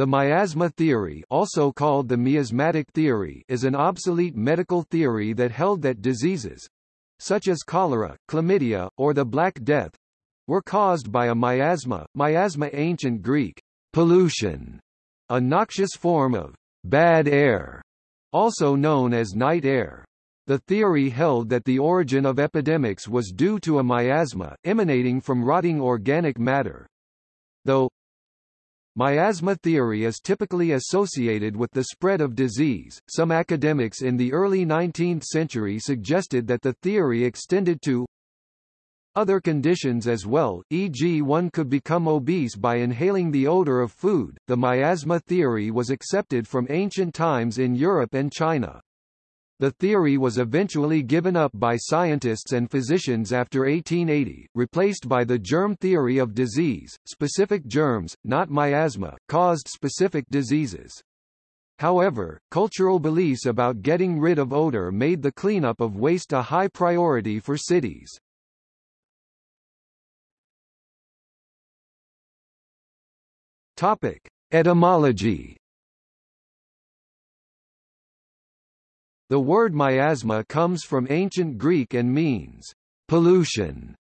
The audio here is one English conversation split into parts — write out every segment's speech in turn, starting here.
The miasma theory also called the miasmatic theory is an obsolete medical theory that held that diseases such as cholera, chlamydia, or the Black Death were caused by a miasma, miasma ancient Greek, pollution, a noxious form of bad air, also known as night air. The theory held that the origin of epidemics was due to a miasma, emanating from rotting organic matter. Though, Miasma theory is typically associated with the spread of disease. Some academics in the early 19th century suggested that the theory extended to other conditions as well, e.g. one could become obese by inhaling the odor of food. The miasma theory was accepted from ancient times in Europe and China. The theory was eventually given up by scientists and physicians after 1880, replaced by the germ theory of disease. Specific germs, not miasma, caused specific diseases. However, cultural beliefs about getting rid of odor made the cleanup of waste a high priority for cities. Topic: Etymology The word miasma comes from ancient Greek and means pollution.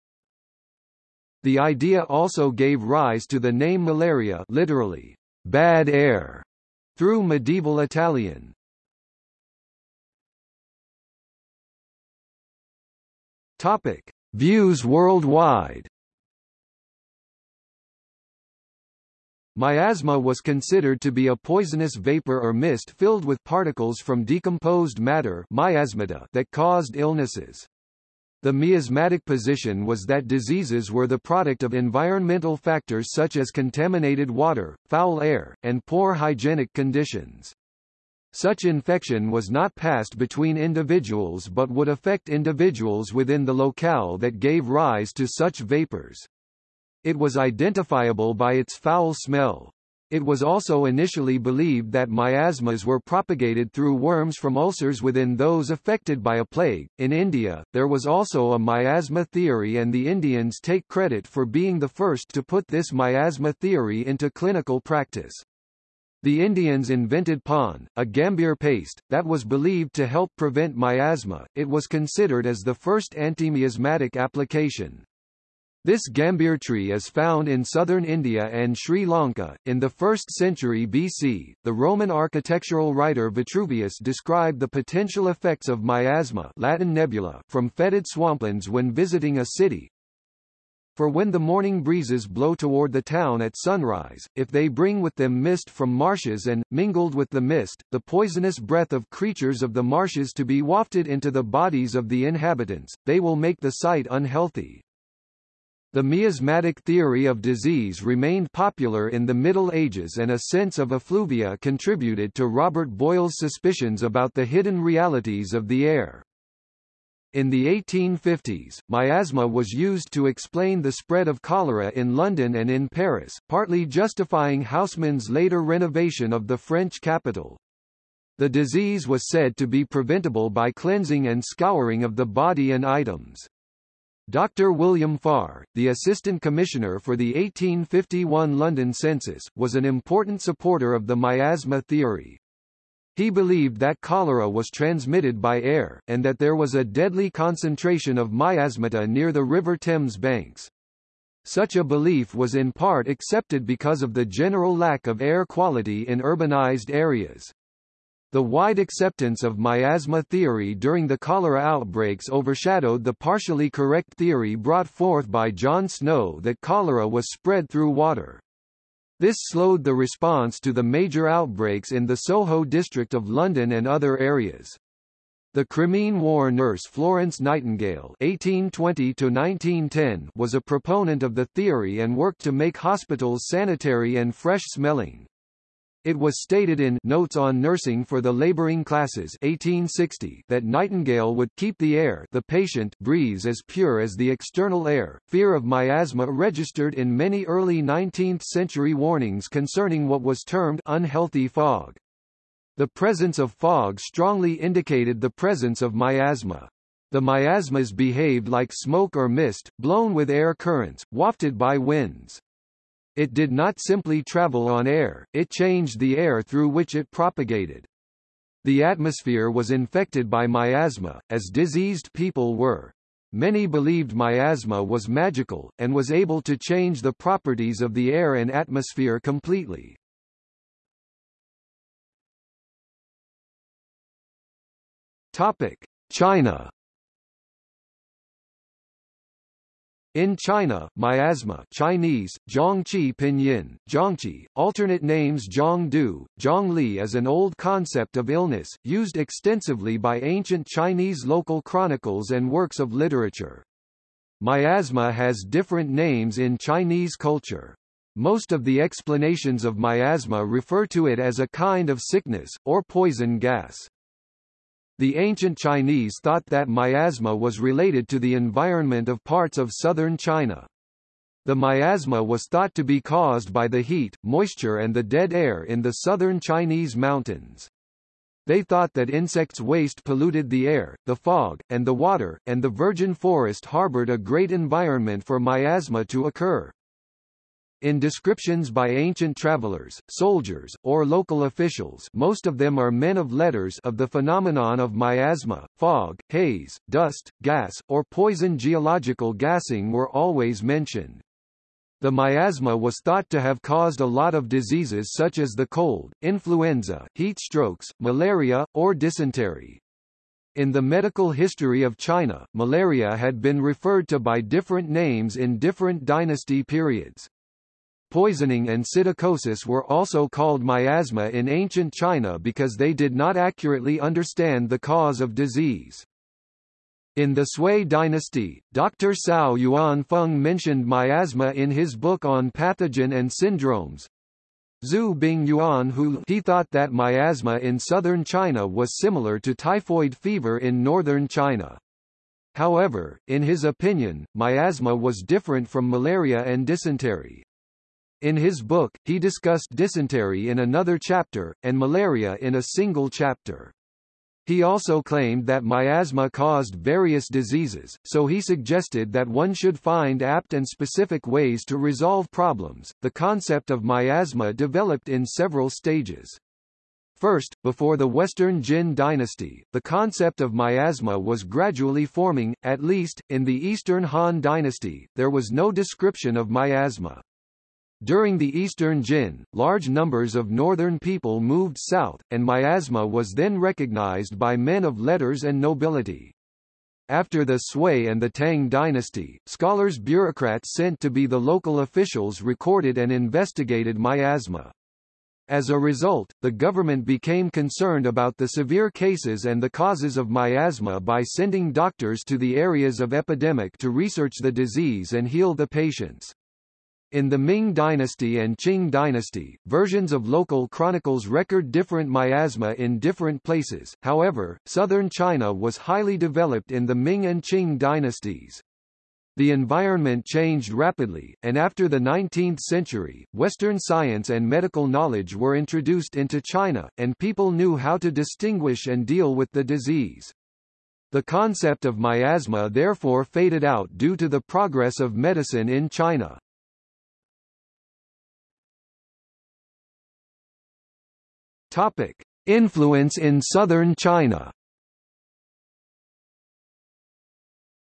The idea also gave rise to the name malaria literally, bad air, through medieval Italian. Topic: Views worldwide. Miasma was considered to be a poisonous vapor or mist filled with particles from decomposed matter miasmata that caused illnesses. The miasmatic position was that diseases were the product of environmental factors such as contaminated water, foul air, and poor hygienic conditions. Such infection was not passed between individuals but would affect individuals within the locale that gave rise to such vapors. It was identifiable by its foul smell. It was also initially believed that miasmas were propagated through worms from ulcers within those affected by a plague. In India, there was also a miasma theory, and the Indians take credit for being the first to put this miasma theory into clinical practice. The Indians invented Pon, a gambhir paste, that was believed to help prevent miasma. It was considered as the first antimiasmatic application. This gambhir tree is found in southern India and Sri Lanka. In the 1st century BC, the Roman architectural writer Vitruvius described the potential effects of miasma Latin nebula from fetid swamplands when visiting a city. For when the morning breezes blow toward the town at sunrise, if they bring with them mist from marshes and, mingled with the mist, the poisonous breath of creatures of the marshes to be wafted into the bodies of the inhabitants, they will make the site unhealthy. The miasmatic theory of disease remained popular in the Middle Ages and a sense of effluvia contributed to Robert Boyle's suspicions about the hidden realities of the air. In the 1850s, miasma was used to explain the spread of cholera in London and in Paris, partly justifying Haussmann's later renovation of the French capital. The disease was said to be preventable by cleansing and scouring of the body and items. Dr. William Farr, the Assistant Commissioner for the 1851 London Census, was an important supporter of the miasma theory. He believed that cholera was transmitted by air, and that there was a deadly concentration of miasmata near the River Thames banks. Such a belief was in part accepted because of the general lack of air quality in urbanized areas. The wide acceptance of miasma theory during the cholera outbreaks overshadowed the partially correct theory brought forth by John Snow that cholera was spread through water. This slowed the response to the major outbreaks in the Soho district of London and other areas. The Crimean War nurse Florence Nightingale (1820–1910) was a proponent of the theory and worked to make hospitals sanitary and fresh-smelling. It was stated in Notes on Nursing for the Laboring Classes 1860 that Nightingale would keep the air the patient breathes as pure as the external air. Fear of miasma registered in many early 19th century warnings concerning what was termed unhealthy fog. The presence of fog strongly indicated the presence of miasma. The miasmas behaved like smoke or mist, blown with air currents, wafted by winds. It did not simply travel on air, it changed the air through which it propagated. The atmosphere was infected by miasma, as diseased people were. Many believed miasma was magical, and was able to change the properties of the air and atmosphere completely. Topic: China In China, miasma Chinese, Zhongqi Pinyin, Zhongqi, alternate names Zhongdu, Zhongli is an old concept of illness, used extensively by ancient Chinese local chronicles and works of literature. Miasma has different names in Chinese culture. Most of the explanations of miasma refer to it as a kind of sickness, or poison gas. The ancient Chinese thought that miasma was related to the environment of parts of southern China. The miasma was thought to be caused by the heat, moisture and the dead air in the southern Chinese mountains. They thought that insects' waste polluted the air, the fog, and the water, and the virgin forest harbored a great environment for miasma to occur. In descriptions by ancient travelers, soldiers, or local officials most of them are men of letters of the phenomenon of miasma, fog, haze, dust, gas, or poison geological gassing were always mentioned. The miasma was thought to have caused a lot of diseases such as the cold, influenza, heat strokes, malaria, or dysentery. In the medical history of China, malaria had been referred to by different names in different dynasty periods. Poisoning and psittacosis were also called miasma in ancient China because they did not accurately understand the cause of disease. In the Sui dynasty, Dr. Chao Yuanfang mentioned miasma in his book on pathogen and syndromes. Zhu Bing Yuan who he thought that miasma in southern China was similar to typhoid fever in northern China. However, in his opinion, miasma was different from malaria and dysentery. In his book, he discussed dysentery in another chapter, and malaria in a single chapter. He also claimed that miasma caused various diseases, so he suggested that one should find apt and specific ways to resolve problems. The concept of miasma developed in several stages. First, before the Western Jin dynasty, the concept of miasma was gradually forming, at least, in the Eastern Han dynasty, there was no description of miasma. During the Eastern Jin, large numbers of northern people moved south, and miasma was then recognized by men of letters and nobility. After the Sui and the Tang dynasty, scholars bureaucrats sent to be the local officials recorded and investigated miasma. As a result, the government became concerned about the severe cases and the causes of miasma by sending doctors to the areas of epidemic to research the disease and heal the patients. In the Ming dynasty and Qing dynasty, versions of local chronicles record different miasma in different places, however, southern China was highly developed in the Ming and Qing dynasties. The environment changed rapidly, and after the 19th century, Western science and medical knowledge were introduced into China, and people knew how to distinguish and deal with the disease. The concept of miasma therefore faded out due to the progress of medicine in China. Topic: Influence in southern China.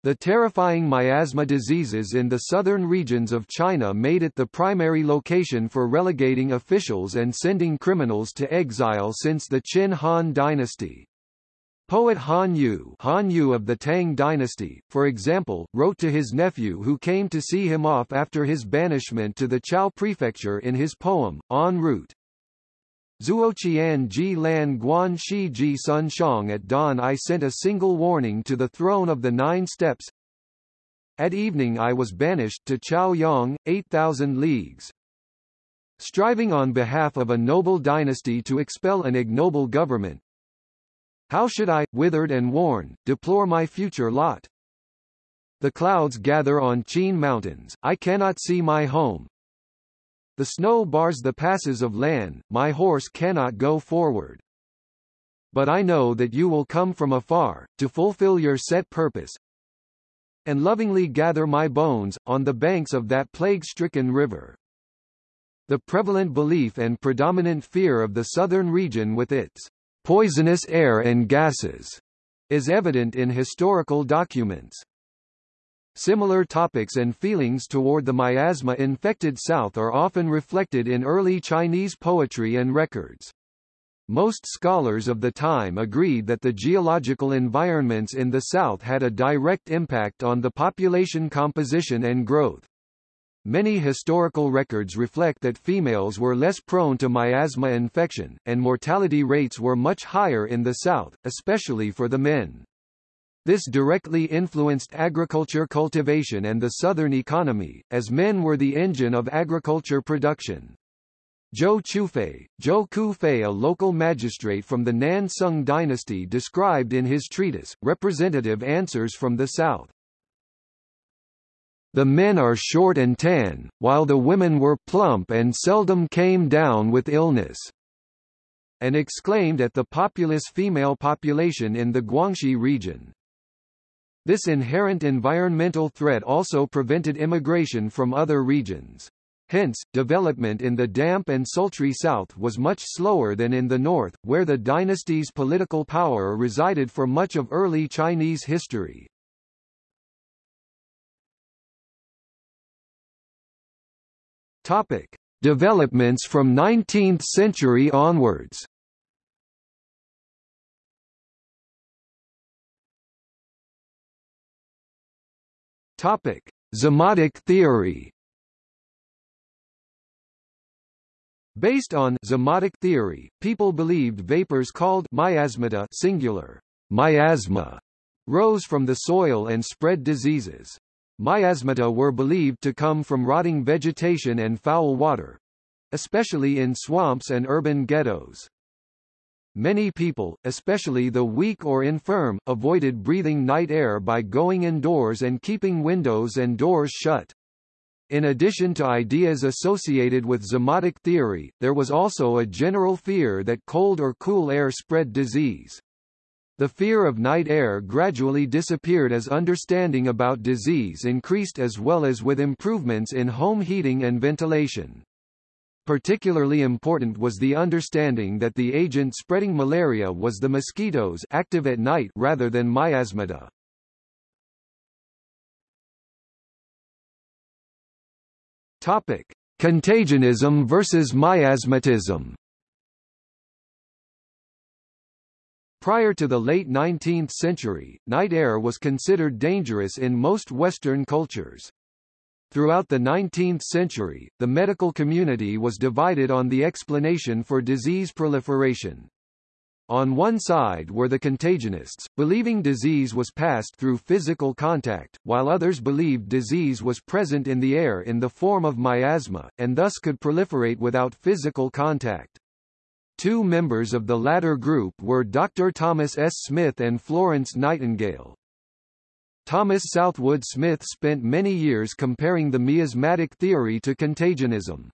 The terrifying miasma diseases in the southern regions of China made it the primary location for relegating officials and sending criminals to exile since the Qin Han dynasty. Poet Han Yu, Han Yu of the Tang dynasty, for example, wrote to his nephew who came to see him off after his banishment to the Chao prefecture in his poem, En route. Zuoqian ji lan guan shi ji sun shang at dawn I sent a single warning to the throne of the nine steps. At evening I was banished to Chaoyang, 8,000 leagues. Striving on behalf of a noble dynasty to expel an ignoble government. How should I, withered and worn, deplore my future lot? The clouds gather on Qin mountains, I cannot see my home, the snow bars the passes of land, my horse cannot go forward. But I know that you will come from afar, to fulfill your set purpose, and lovingly gather my bones, on the banks of that plague-stricken river. The prevalent belief and predominant fear of the southern region with its poisonous air and gases is evident in historical documents. Similar topics and feelings toward the miasma-infected South are often reflected in early Chinese poetry and records. Most scholars of the time agreed that the geological environments in the South had a direct impact on the population composition and growth. Many historical records reflect that females were less prone to miasma infection, and mortality rates were much higher in the South, especially for the men. This directly influenced agriculture cultivation and the southern economy, as men were the engine of agriculture production. Zhou Qufei, Zhou Kufei a local magistrate from the Nan Sung dynasty described in his treatise, Representative Answers from the South. The men are short and tan, while the women were plump and seldom came down with illness and exclaimed at the populous female population in the Guangxi region. This inherent environmental threat also prevented immigration from other regions. Hence, development in the damp and sultry south was much slower than in the north, where the dynasty's political power resided for much of early Chinese history. Topic: Developments from 19th century onwards. Topic: Zymotic theory. Based on zymotic theory, people believed vapors called miasmata singular miasma rose from the soil and spread diseases. Miasmata were believed to come from rotting vegetation and foul water, especially in swamps and urban ghettos. Many people, especially the weak or infirm, avoided breathing night air by going indoors and keeping windows and doors shut. In addition to ideas associated with zymotic theory, there was also a general fear that cold or cool air spread disease. The fear of night air gradually disappeared as understanding about disease increased as well as with improvements in home heating and ventilation. Particularly important was the understanding that the agent spreading malaria was the mosquitoes active at night rather than miasmata. Topic: Contagionism versus miasmatism. Prior to the late 19th century, night air was considered dangerous in most Western cultures. Throughout the 19th century, the medical community was divided on the explanation for disease proliferation. On one side were the contagionists, believing disease was passed through physical contact, while others believed disease was present in the air in the form of miasma, and thus could proliferate without physical contact. Two members of the latter group were Dr. Thomas S. Smith and Florence Nightingale. Thomas Southwood Smith spent many years comparing the miasmatic theory to contagionism.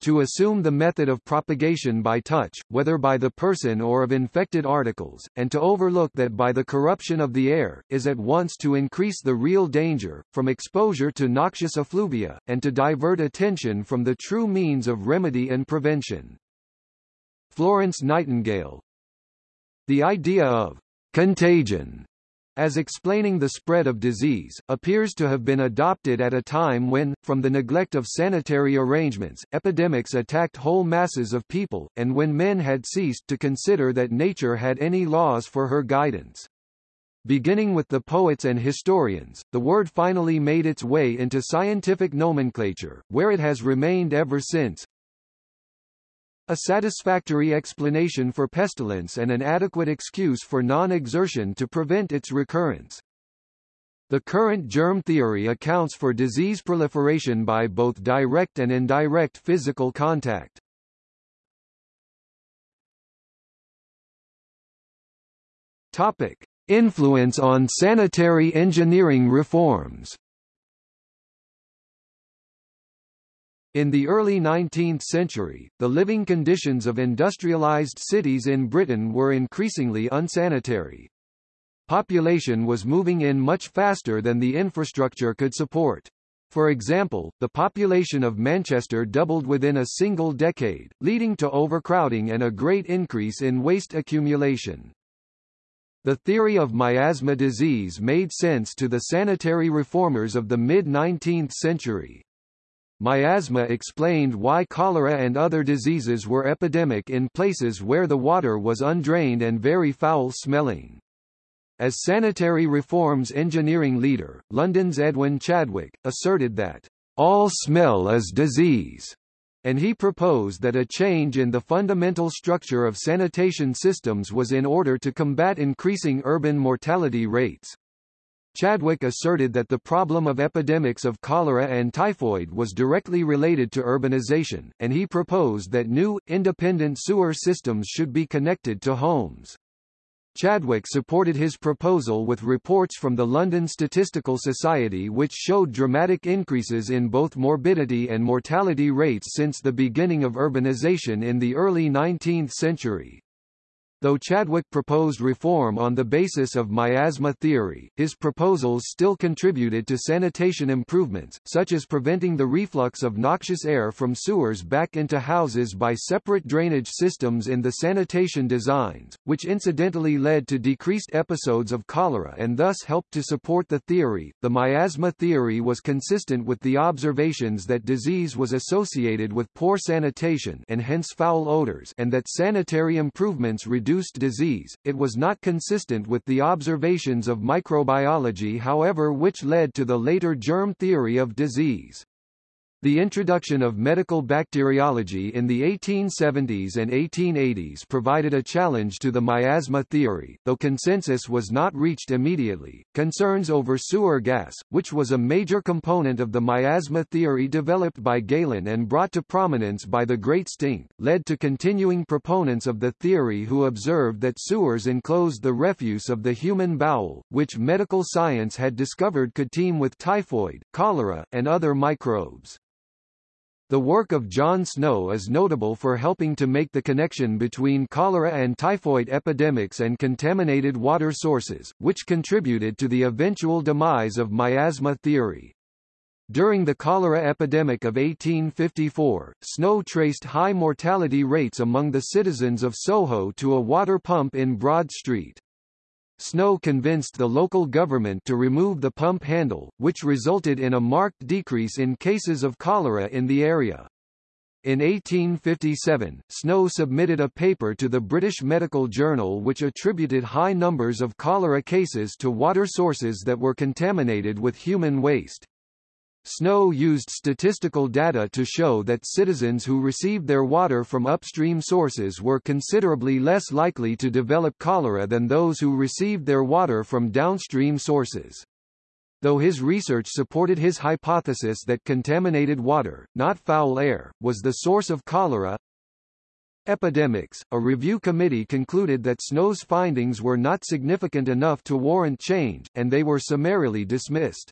To assume the method of propagation by touch, whether by the person or of infected articles, and to overlook that by the corruption of the air, is at once to increase the real danger, from exposure to noxious effluvia, and to divert attention from the true means of remedy and prevention. Florence Nightingale The idea of contagion as explaining the spread of disease, appears to have been adopted at a time when, from the neglect of sanitary arrangements, epidemics attacked whole masses of people, and when men had ceased to consider that nature had any laws for her guidance. Beginning with the poets and historians, the word finally made its way into scientific nomenclature, where it has remained ever since, a satisfactory explanation for pestilence and an adequate excuse for non-exertion to prevent its recurrence. The current germ theory accounts for disease proliferation by both direct and indirect physical contact. Topic: Influence on sanitary engineering reforms. In the early 19th century, the living conditions of industrialized cities in Britain were increasingly unsanitary. Population was moving in much faster than the infrastructure could support. For example, the population of Manchester doubled within a single decade, leading to overcrowding and a great increase in waste accumulation. The theory of miasma disease made sense to the sanitary reformers of the mid-19th century. Miasma explained why cholera and other diseases were epidemic in places where the water was undrained and very foul-smelling. As sanitary reforms engineering leader, London's Edwin Chadwick, asserted that, "...all smell is disease." and he proposed that a change in the fundamental structure of sanitation systems was in order to combat increasing urban mortality rates. Chadwick asserted that the problem of epidemics of cholera and typhoid was directly related to urbanization, and he proposed that new, independent sewer systems should be connected to homes. Chadwick supported his proposal with reports from the London Statistical Society which showed dramatic increases in both morbidity and mortality rates since the beginning of urbanization in the early 19th century. Though Chadwick proposed reform on the basis of miasma theory, his proposals still contributed to sanitation improvements, such as preventing the reflux of noxious air from sewers back into houses by separate drainage systems in the sanitation designs, which incidentally led to decreased episodes of cholera and thus helped to support the theory. The miasma theory was consistent with the observations that disease was associated with poor sanitation and hence foul odors and that sanitary improvements reduced induced disease, it was not consistent with the observations of microbiology however which led to the later germ theory of disease. The introduction of medical bacteriology in the 1870s and 1880s provided a challenge to the miasma theory, though consensus was not reached immediately. Concerns over sewer gas, which was a major component of the miasma theory developed by Galen and brought to prominence by the Great Stink, led to continuing proponents of the theory who observed that sewers enclosed the refuse of the human bowel, which medical science had discovered could teem with typhoid, cholera, and other microbes. The work of John Snow is notable for helping to make the connection between cholera and typhoid epidemics and contaminated water sources, which contributed to the eventual demise of miasma theory. During the cholera epidemic of 1854, Snow traced high mortality rates among the citizens of Soho to a water pump in Broad Street. Snow convinced the local government to remove the pump handle, which resulted in a marked decrease in cases of cholera in the area. In 1857, Snow submitted a paper to the British Medical Journal which attributed high numbers of cholera cases to water sources that were contaminated with human waste. Snow used statistical data to show that citizens who received their water from upstream sources were considerably less likely to develop cholera than those who received their water from downstream sources. Though his research supported his hypothesis that contaminated water, not foul air, was the source of cholera, Epidemics, a review committee concluded that Snow's findings were not significant enough to warrant change, and they were summarily dismissed.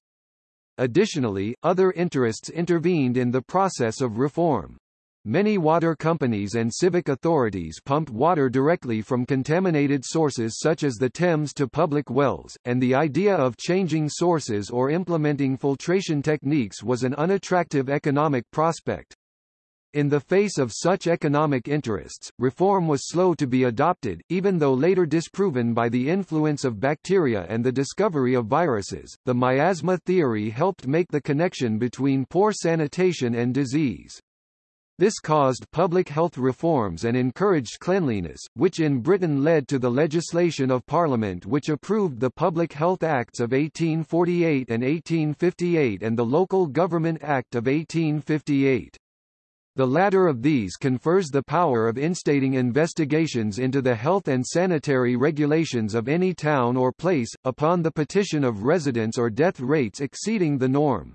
Additionally, other interests intervened in the process of reform. Many water companies and civic authorities pumped water directly from contaminated sources such as the Thames to public wells, and the idea of changing sources or implementing filtration techniques was an unattractive economic prospect. In the face of such economic interests, reform was slow to be adopted, even though later disproven by the influence of bacteria and the discovery of viruses. The miasma theory helped make the connection between poor sanitation and disease. This caused public health reforms and encouraged cleanliness, which in Britain led to the legislation of Parliament which approved the Public Health Acts of 1848 and 1858 and the Local Government Act of 1858. The latter of these confers the power of instating investigations into the health and sanitary regulations of any town or place, upon the petition of residents or death rates exceeding the norm.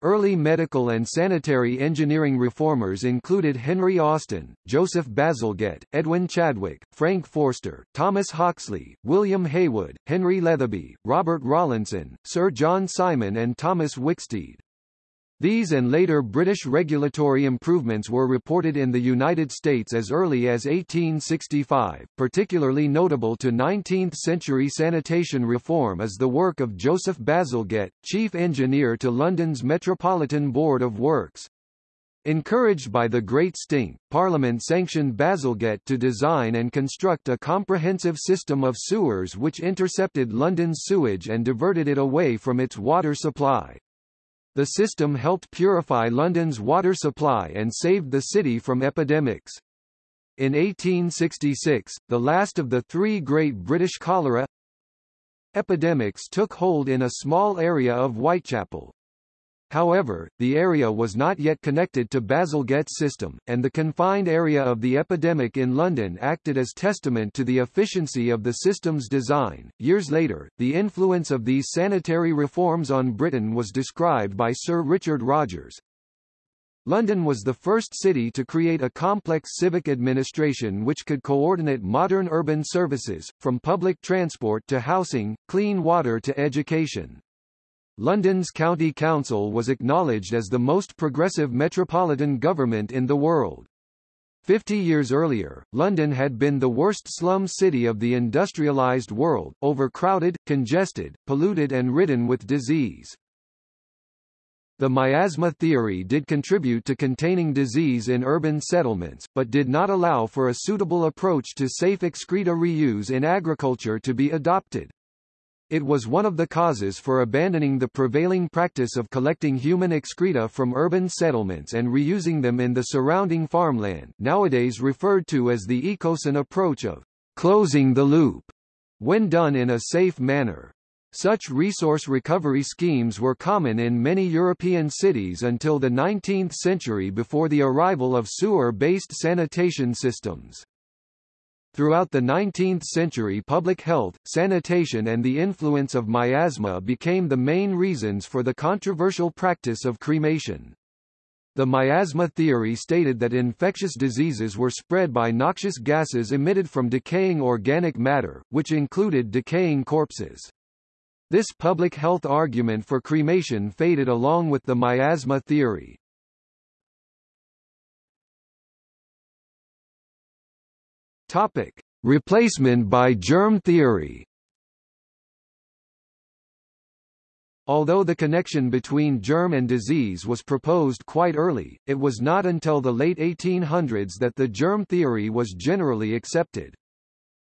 Early medical and sanitary engineering reformers included Henry Austin, Joseph Bazalgette, Edwin Chadwick, Frank Forster, Thomas Hawksley, William Haywood, Henry Letheby, Robert Rawlinson, Sir John Simon and Thomas Wicksteed. These and later British regulatory improvements were reported in the United States as early as 1865. Particularly notable to 19th-century sanitation reform is the work of Joseph Bazalgette, chief engineer to London's Metropolitan Board of Works. Encouraged by the Great Stink, Parliament sanctioned Bazalgette to design and construct a comprehensive system of sewers which intercepted London's sewage and diverted it away from its water supply. The system helped purify London's water supply and saved the city from epidemics. In 1866, the last of the three great British cholera epidemics took hold in a small area of Whitechapel. However, the area was not yet connected to Bazalgette's system, and the confined area of the epidemic in London acted as testament to the efficiency of the system's design. Years later, the influence of these sanitary reforms on Britain was described by Sir Richard Rogers. London was the first city to create a complex civic administration which could coordinate modern urban services, from public transport to housing, clean water to education. London's County Council was acknowledged as the most progressive metropolitan government in the world. Fifty years earlier, London had been the worst slum city of the industrialised world, overcrowded, congested, polluted and ridden with disease. The miasma theory did contribute to containing disease in urban settlements, but did not allow for a suitable approach to safe excreta reuse in agriculture to be adopted. It was one of the causes for abandoning the prevailing practice of collecting human excreta from urban settlements and reusing them in the surrounding farmland nowadays referred to as the ecosan approach of closing the loop, when done in a safe manner. Such resource recovery schemes were common in many European cities until the 19th century before the arrival of sewer-based sanitation systems. Throughout the 19th century public health, sanitation and the influence of miasma became the main reasons for the controversial practice of cremation. The miasma theory stated that infectious diseases were spread by noxious gases emitted from decaying organic matter, which included decaying corpses. This public health argument for cremation faded along with the miasma theory. Topic: Replacement by germ theory. Although the connection between germ and disease was proposed quite early, it was not until the late 1800s that the germ theory was generally accepted.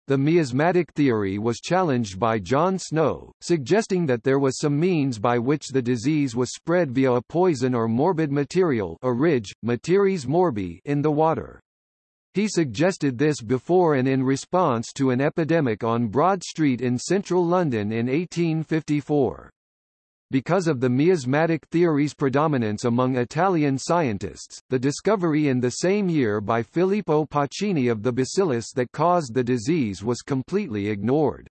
The miasmatic theory was challenged by John Snow, suggesting that there was some means by which the disease was spread via a poison or morbid material orig, materies morbi in the water. He suggested this before and in response to an epidemic on Broad Street in central London in 1854. Because of the miasmatic theory's predominance among Italian scientists, the discovery in the same year by Filippo Pacini of the bacillus that caused the disease was completely ignored.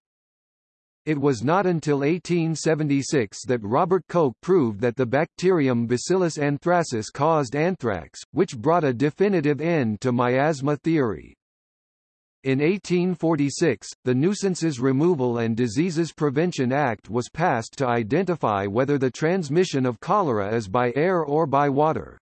It was not until 1876 that Robert Koch proved that the bacterium Bacillus anthracis caused anthrax, which brought a definitive end to miasma theory. In 1846, the Nuisances Removal and Diseases Prevention Act was passed to identify whether the transmission of cholera is by air or by water.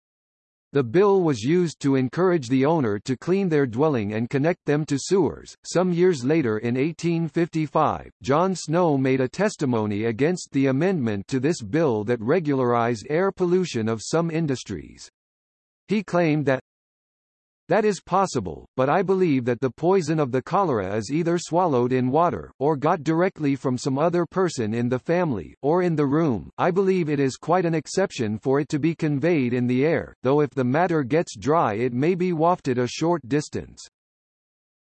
The bill was used to encourage the owner to clean their dwelling and connect them to sewers. Some years later in 1855, John Snow made a testimony against the amendment to this bill that regularized air pollution of some industries. He claimed that that is possible, but I believe that the poison of the cholera is either swallowed in water, or got directly from some other person in the family, or in the room. I believe it is quite an exception for it to be conveyed in the air, though if the matter gets dry it may be wafted a short distance.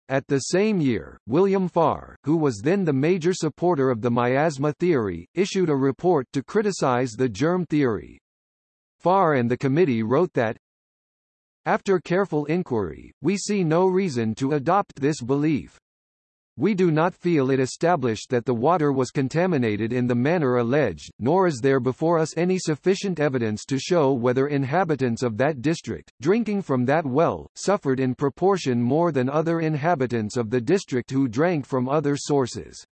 At the same year, William Farr, who was then the major supporter of the miasma theory, issued a report to criticize the germ theory. Farr and the committee wrote that, after careful inquiry, we see no reason to adopt this belief. We do not feel it established that the water was contaminated in the manner alleged, nor is there before us any sufficient evidence to show whether inhabitants of that district, drinking from that well, suffered in proportion more than other inhabitants of the district who drank from other sources.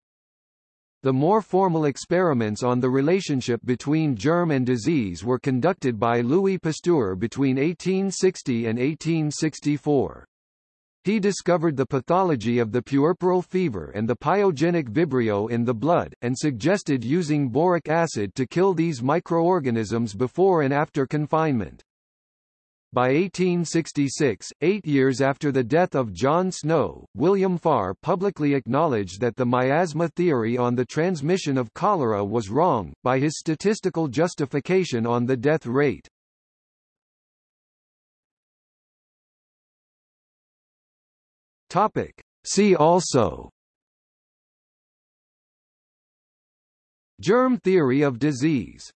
The more formal experiments on the relationship between germ and disease were conducted by Louis Pasteur between 1860 and 1864. He discovered the pathology of the puerperal fever and the pyogenic vibrio in the blood, and suggested using boric acid to kill these microorganisms before and after confinement. By 1866, eight years after the death of John Snow, William Farr publicly acknowledged that the miasma theory on the transmission of cholera was wrong, by his statistical justification on the death rate. Topic. See also Germ theory of disease